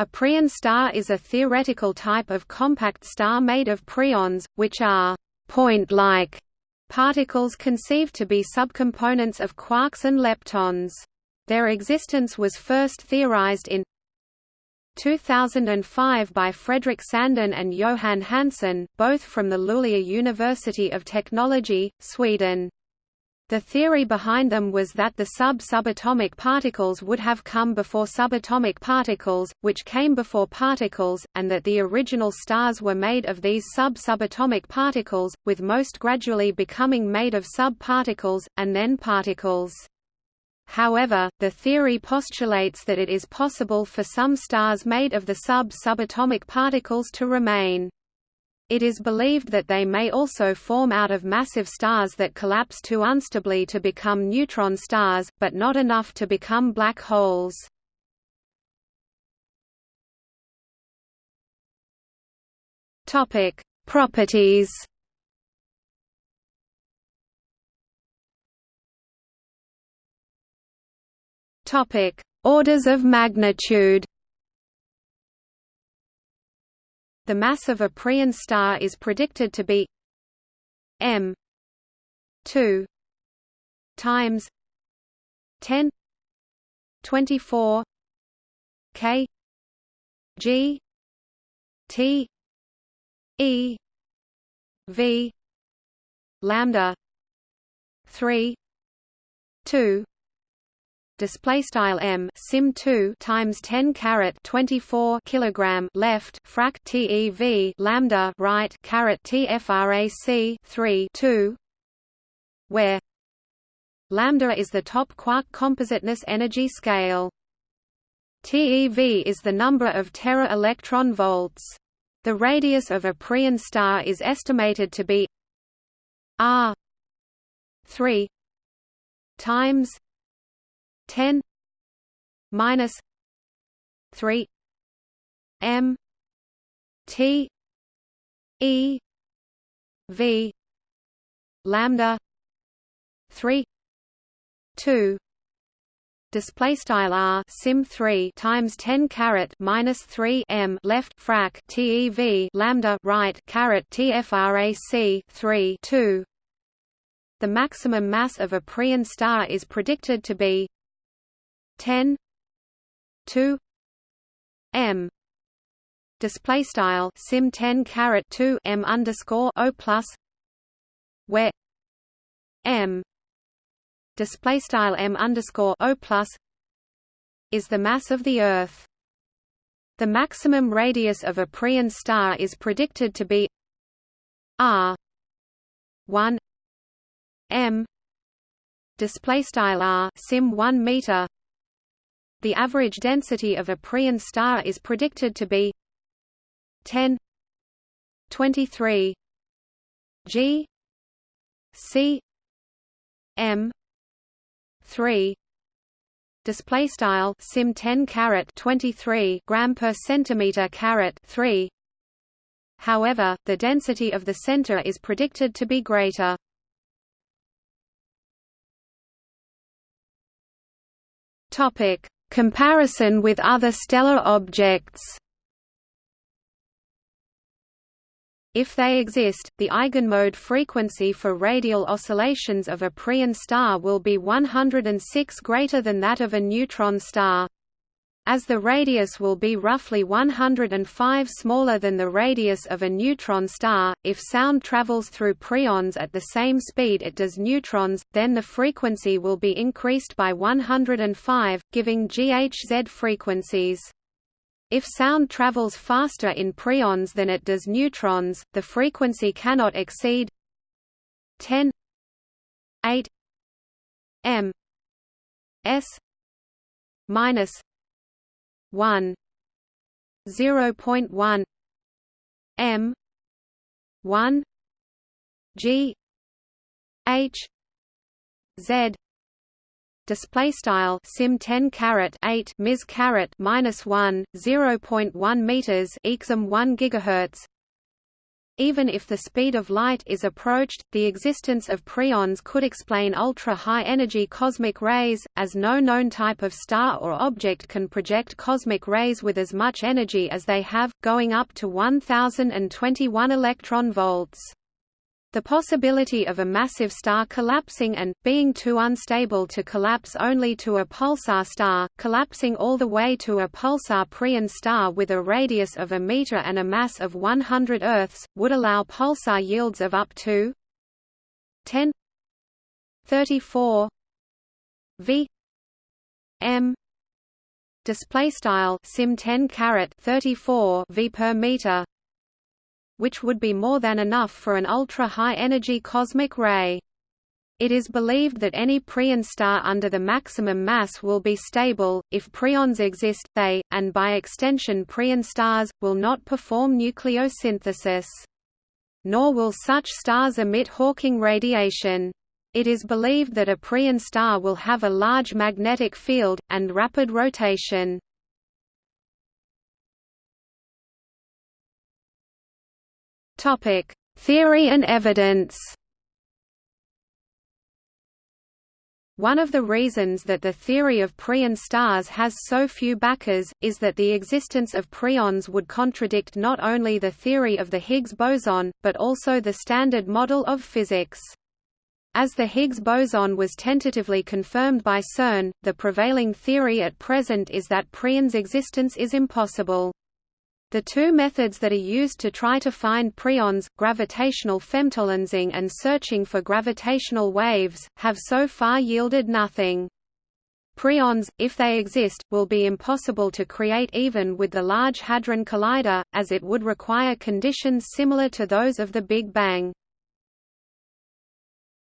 A preon star is a theoretical type of compact star made of preons, which are point-like particles conceived to be subcomponents of quarks and leptons. Their existence was first theorized in 2005 by Fredrik Sandin and Johan Hansson, both from the Luleå University of Technology, Sweden. The theory behind them was that the sub-subatomic particles would have come before subatomic particles, which came before particles, and that the original stars were made of these sub-subatomic particles, with most gradually becoming made of sub-particles, and then particles. However, the theory postulates that it is possible for some stars made of the sub-subatomic particles to remain. It is believed that they may also form out of massive stars that collapse too unstably to become neutron stars, but not enough to become black holes. Topic: Properties. Topic: Orders of magnitude. The mass of a Preon star is predicted to be m 2 times 10 24 k g t e v lambda 3 2 display style m sim 2 times 10 caret 24 kilogram left frac tev lambda right caret tfrac 3 2 where lambda is the top quark compositeness energy scale. TeV is the number of tera electron volts. The radius of a Preon star is estimated to be r 3 times 10 minus 3 m t e v lambda 3 2 display style r sim 3 times 10 caret minus 3 m left frac tev lambda right caret tfrac 3 2 the maximum mass of a Preon star is predicted to be 10 2 m. Display style sim 10 caret 2 m underscore o plus where m. Display style m underscore o plus is the mass of the earth. The maximum radius of a Preon star is predicted to be r 1 m. Display style r sim 1 meter the average density of a Preon star is predicted to be 10 23 g c m 3 display style sim 10 caret 23 gram per centimeter caret 3 however the density of the center is predicted to be greater. Topic Comparison with other stellar objects If they exist, the eigenmode frequency for radial oscillations of a Preon star will be 106 greater than that of a neutron star. As the radius will be roughly 105 smaller than the radius of a neutron star, if sound travels through preons at the same speed it does neutrons, then the frequency will be increased by 105, giving GHZ frequencies. If sound travels faster in preons than it does neutrons, the frequency cannot exceed 10 8 m s minus 1 0.1 m 1 g h z display style sim 10 caret 8 ms caret minus 1 0.1 meters exum 1 gigahertz even if the speed of light is approached, the existence of preons could explain ultra-high energy cosmic rays, as no known type of star or object can project cosmic rays with as much energy as they have, going up to 1021 electron volts. The possibility of a massive star collapsing and, being too unstable to collapse only to a pulsar star, collapsing all the way to a pulsar preon star with a radius of a meter and a mass of 100 Earths, would allow pulsar yields of up to 10 34 v m display style sim 10 caret 34 v per meter which would be more than enough for an ultra-high energy cosmic ray. It is believed that any preon star under the maximum mass will be stable. If preons exist, they, and by extension preon stars, will not perform nucleosynthesis. Nor will such stars emit Hawking radiation. It is believed that a preon star will have a large magnetic field, and rapid rotation. Topic: Theory and evidence. One of the reasons that the theory of preon stars has so few backers, is that the existence of preons would contradict not only the theory of the Higgs boson, but also the Standard Model of Physics. As the Higgs boson was tentatively confirmed by CERN, the prevailing theory at present is that preons' existence is impossible. The two methods that are used to try to find preons, gravitational femtolensing and searching for gravitational waves, have so far yielded nothing. Preons, if they exist, will be impossible to create even with the Large Hadron Collider, as it would require conditions similar to those of the Big Bang.